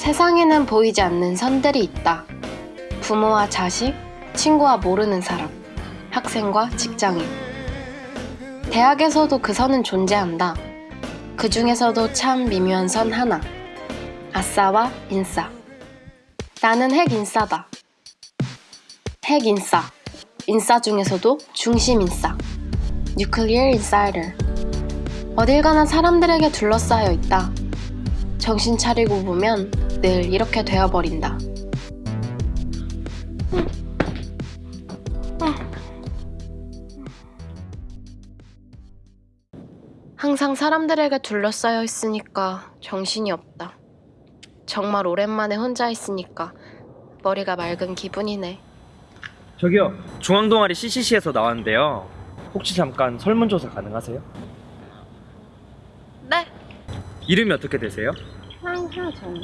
세상에는 보이지 않는 선들이 있다. 부모와 자식, 친구와 모르는 사람, 학생과 직장인. 대학에서도 그 선은 존재한다. 그 중에서도 참 미묘한 선 하나. 아싸와 인싸. 나는 핵 인싸다. 핵 인싸. 인싸 중에서도 중심 인싸. 뉴클리어 인사이더. 어딜 가나 사람들에게 둘러싸여 있다. 정신 차리고 보면 늘 이렇게 되어버린다. 항상 사람들에게 둘러싸여 있으니까 정신이 없다. 정말 오랜만에 혼자 있으니까 머리가 맑은 기분이네. 저기요 중앙동아리 CCC에서 나왔는데요 혹시 잠깐 설문조사 가능하세요? 네. 이름이 어떻게 되세요? 황하정.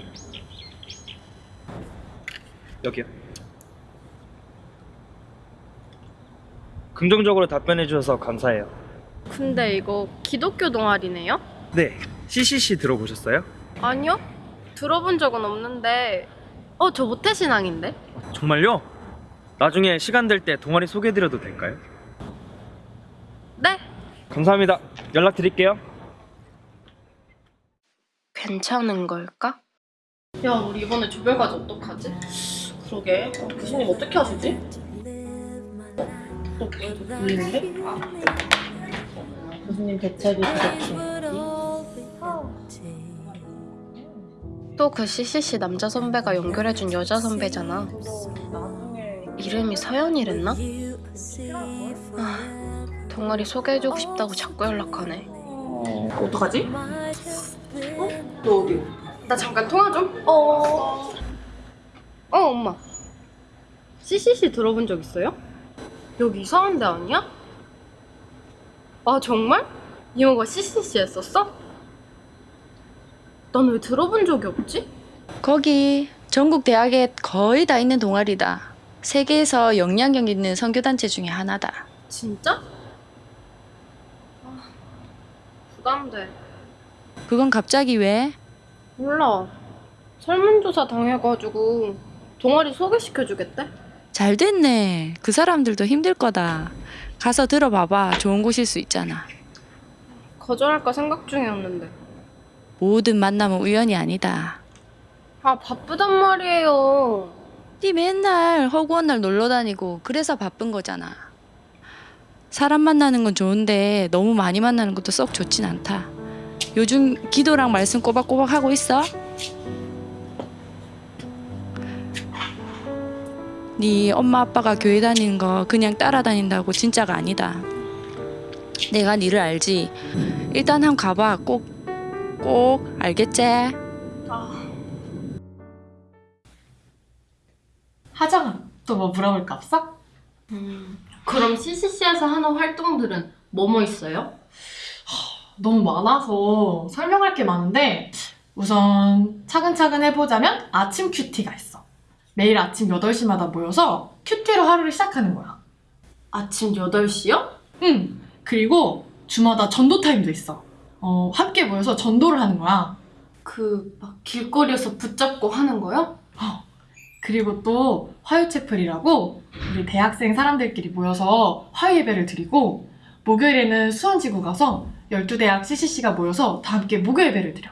여기요 긍정적으로 답변해 주셔서 감사해요 근데 이거 기독교 동아리네요? 네 CCC 들어보셨어요? 아니요. 들어본 적은 없는데 어, 저 모태신앙인데? 정말요? 나중에 시간 될 때 동아리 소개해드려도 될까요? 네. 감사합니다 연락드릴게요 괜찮은 걸까? 야 우리 이번에 조별과제 어떡하지? 그러게 어, 교수님 어떻게 하시지? 어? 또 들리는데? 아. 교수님 대책이 그렇게 또그 CCC 남자 선배가 연결해준 여자 선배잖아. 이름이 서연이랬나? 아, 동아리 소개해주고 싶다고 자꾸 연락하네. 어, 어떡하지? 어? 너 어디? 나 잠깐 통화 좀? 어... 어, 엄마. CCC 들어본 적 있어요? 여기 이상한 데 아니야? 아 정말? 이모가 CCC 했었어? 난 왜 들어본 적이 없지? 거기 전국 대학에 거의 다 있는 동아리다. 세계에서 영향력 있는 선교단체 중에 하나다. 진짜? 아, 부담돼. 그건 갑자기 왜? 몰라. 설문조사 당해가지고 동아리 소개시켜주겠대? 잘 됐네. 그 사람들도 힘들 거다. 가서 들어봐봐. 좋은 곳일 수 있잖아. 거절할까 생각 중이었는데. 모든 만남은 우연이 아니다. 아 바쁘단 말이에요. 네 맨날 허구한 날 놀러 다니고 그래서 바쁜 거잖아. 사람 만나는 건 좋은데 너무 많이 만나는 것도 썩 좋진 않다. 요즘 기도랑 말씀 꼬박꼬박 하고 있어? 네 엄마 아빠가 교회 다니는 거 그냥 따라다닌다고 진짜가 아니다. 내가 니를 알지. 일단 한번 가봐. 꼭, 꼭 알겠지? 하정아, 또 뭐 물어볼 거 없어? 음, 그럼 CCC에서 하는 활동들은 뭐뭐 있어요? 너무 많아서 설명할 게 많은데 우선 차근차근 해보자면 아침 큐티가 있어. 매일 아침 8시마다 모여서 큐티로 하루를 시작하는 거야. 아침 8시요? 응. 그리고 주마다 전도 타임도 있어. 어, 함께 모여서 전도를 하는 거야. 그 막 길거리에서 붙잡고 하는 거요? 그리고 또 화요채플이라고 우리 대학생 사람들끼리 모여서 화요 예배를 드리고 목요일에는 수원지구 가서 12대학 CCC가 모여서 다 함께 목요 예배를 드려.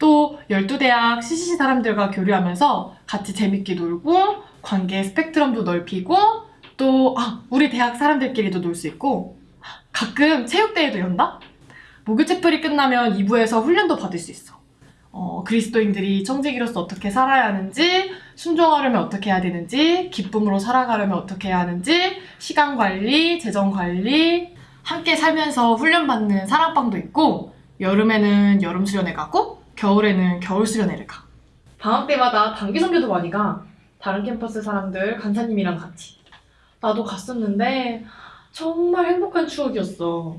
또 12대학 CCC 사람들과 교류하면서 같이 재밌게 놀고 관계 스펙트럼도 넓히고 또 아, 우리 대학 사람들끼리도 놀 수 있고 가끔 체육대회도 연다? 목요채플이 끝나면 2부에서 훈련도 받을 수 있어. 어, 그리스도인들이 청지기로서 어떻게 살아야 하는지, 순종하려면 어떻게 해야 되는지, 기쁨으로 살아가려면 어떻게 해야 하는지, 시간 관리, 재정 관리, 함께 살면서 훈련받는 사랑방도 있고, 여름에는 여름 수련회 가고, 겨울에는 겨울 수련회를 가. 방학 때마다 단기 선교도 많이 가. 다른 캠퍼스 사람들, 간사님이랑 같이. 나도 갔었는데, 정말 행복한 추억이었어.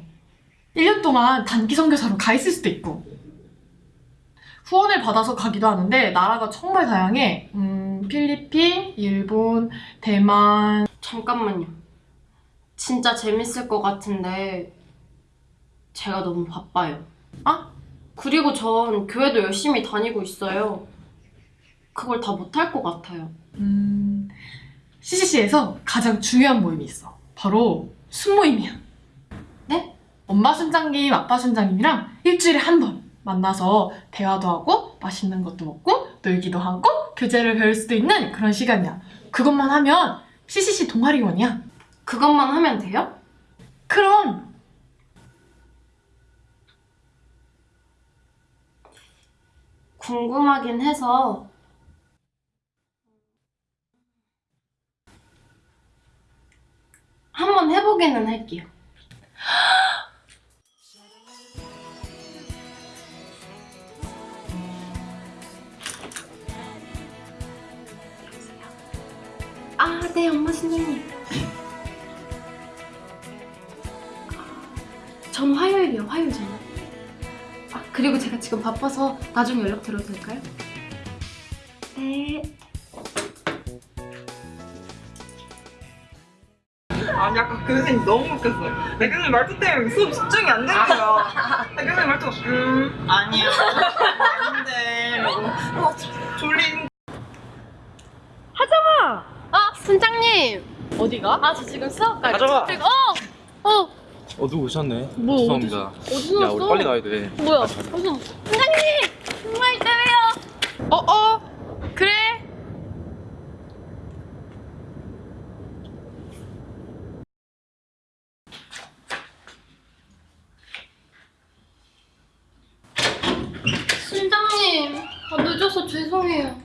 1년 동안 단기 선교사로 가 있을 수도 있고, 후원을 받아서 가기도 하는데 나라가 정말 다양해. 음, 필리핀, 일본, 대만. 잠깐만요. 진짜 재밌을 것 같은데 제가 너무 바빠요. 아? 그리고 전 교회도 열심히 다니고 있어요. 그걸 다 못할 것 같아요. 음, CCC에서 가장 중요한 모임이 있어. 바로 순모임이야. 네? 엄마 순장님, 아빠 순장님이랑 일주일에 한 번 만나서 대화도 하고 맛있는 것도 먹고 놀기도 하고 교재를 배울 수도 있는 그런 시간이야. 그것만 하면 CCC 동아리원이야. 그것만 하면 돼요? 그럼 궁금하긴 해서 한번 해보기는 할게요. 아, 네, 엄마 신랑님. 전 화요일이요, 화요일 저녁. 아, 그리고 제가 지금 바빠서 나중에 연락 드려도 될까요? 네. 아니 아까 그 교수님 너무 웃겼어요. 내 교수님 말투 때문에 수업 집중이 안 되는 거야. 내 교수님 말투 음 아니야 아닌데 이러고 어, 졸린 아, 순장님. 어디가? 아, 저 지금 수업 가. 가져가. 어, 어, 어 누구 오셨네. 뭐, 죄송합니다. 어디서 야 우리 빨리 가야 돼. 뭐야? 어디서? 순장님, 정말 때문에요. 어, 어. 그래. 순장님, 아, 늦어서 죄송해요.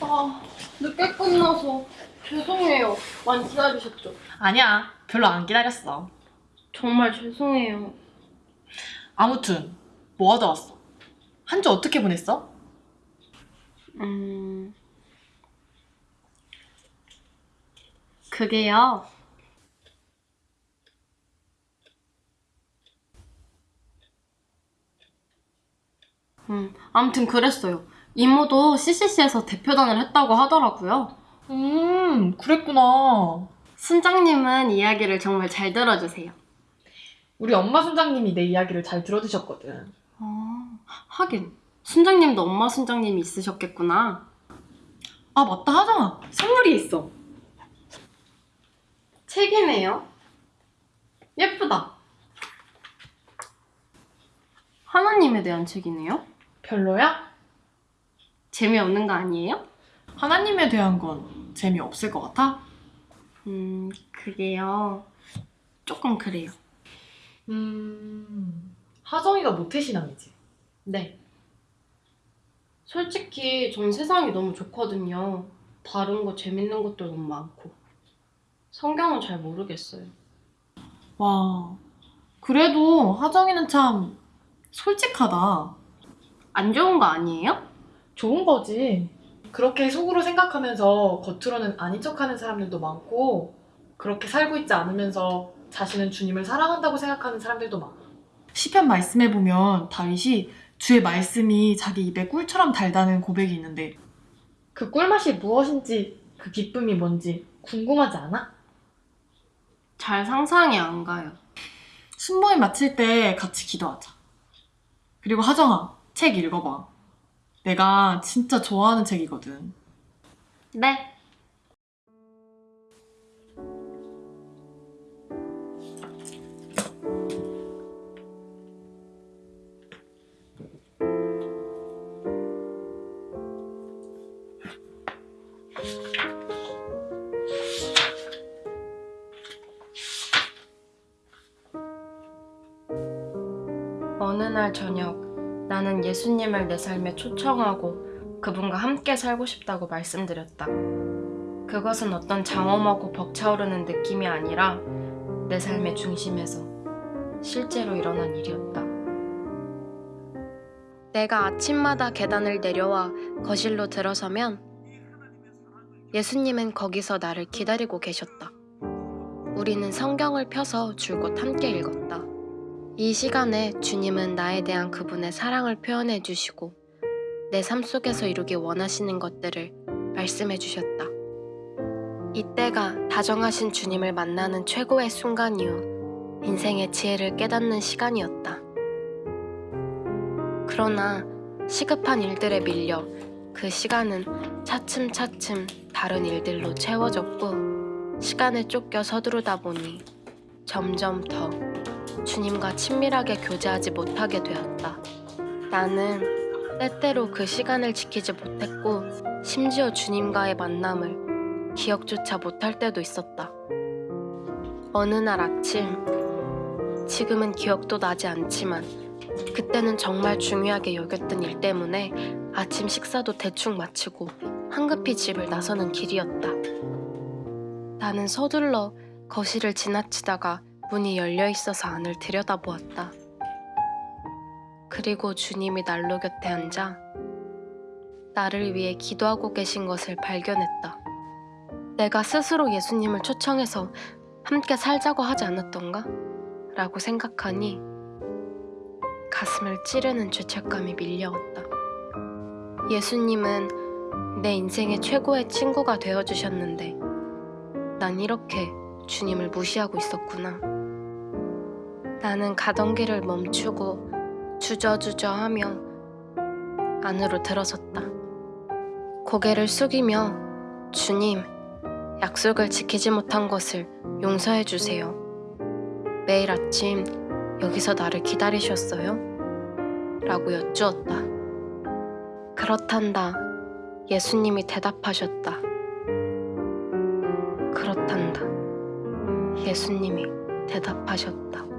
아, 늦게 끝나서 죄송해요. 많이 기다리셨죠? 아니야. 별로 안 기다렸어. 정말 죄송해요. 아무튼 뭐 하다 왔어? 한 주 어떻게 보냈어? 음. 그게요. 음, 아무튼 그랬어요. 이모도 CCC에서 대표단을 했다고 하더라고요. 음, 그랬구나. 순장님은 이야기를 정말 잘 들어주세요. 우리 엄마 순장님이 내 이야기를 잘 들어주셨거든. 아, 하긴. 순장님도 엄마 순장님이 있으셨겠구나. 아, 맞다 하정아. 선물이 있어. 책이네요. 예쁘다. 하나님에 대한 책이네요. 별로야? 재미없는 거 아니에요? 하나님에 대한 건 재미없을 것 같아? 음, 그게요. 조금 그래요. 음, 하정이가 모태신앙이지. 네. 솔직히 전 세상이 너무 좋거든요. 다른 거 재밌는 것도 너무 많고. 성경은 잘 모르겠어요. 와, 그래도 하정이는 참 솔직하다. 안 좋은 거 아니에요? 좋은 거지. 그렇게 속으로 생각하면서 겉으로는 아닌 척하는 사람들도 많고 그렇게 살고 있지 않으면서 자신은 주님을 사랑한다고 생각하는 사람들도 많아. 시편 말씀에 보면 다윗이 주의 말씀이 자기 입에 꿀처럼 달다는 고백이 있는데 그 꿀맛이 무엇인지 그 기쁨이 뭔지 궁금하지 않아? 잘 상상이 안 가요. 순모임 마칠 때 같이 기도하자. 그리고 하정아, 책 읽어봐. 내가 진짜 좋아하는 책이거든. 네. 날 저녁 나는 예수님을 내 삶에 초청하고 그분과 함께 살고 싶다고 말씀드렸다. 그것은 어떤 장엄하고 벅차오르는 느낌이 아니라 내 삶의 중심에서 실제로 일어난 일이었다. 내가 아침마다 계단을 내려와 거실로 들어서면 예수님은 거기서 나를 기다리고 계셨다. 우리는 성경을 펴서 줄곧 함께 읽었다. 이 시간에 주님은 나에 대한 그분의 사랑을 표현해 주시고 내 삶 속에서 이루기 원하시는 것들을 말씀해 주셨다. 이때가 다정하신 주님을 만나는 최고의 순간이요. 인생의 지혜를 깨닫는 시간이었다. 그러나 시급한 일들에 밀려 그 시간은 차츰차츰 다른 일들로 채워졌고 시간에 쫓겨 서두르다 보니 점점 더 주님과 친밀하게 교제하지 못하게 되었다. 나는 때때로 그 시간을 지키지 못했고 심지어 주님과의 만남을 기억조차 못할 때도 있었다. 어느 날 아침, 지금은 기억도 나지 않지만 그때는 정말 중요하게 여겼던 일 때문에 아침 식사도 대충 마치고 황급히 집을 나서는 길이었다. 나는 서둘러 거실을 지나치다가 문이 열려 있어서 안을 들여다보았다. 그리고 주님이 난로 곁에 앉아 나를 위해 기도하고 계신 것을 발견했다. 내가 스스로 예수님을 초청해서 함께 살자고 하지 않았던가? 라고 생각하니 가슴을 찌르는 죄책감이 밀려왔다. 예수님은 내 인생의 최고의 친구가 되어주셨는데 난 이렇게 주님을 무시하고 있었구나. 나는 가던 길을 멈추고 주저주저 하며 안으로 들어섰다. 고개를 숙이며 주님, 약속을 지키지 못한 것을 용서해 주세요. 매일 아침 여기서 나를 기다리셨어요? 라고 여쭈었다. 그렇단다. 예수님이 대답하셨다. 그렇단다. 예수님이 대답하셨다.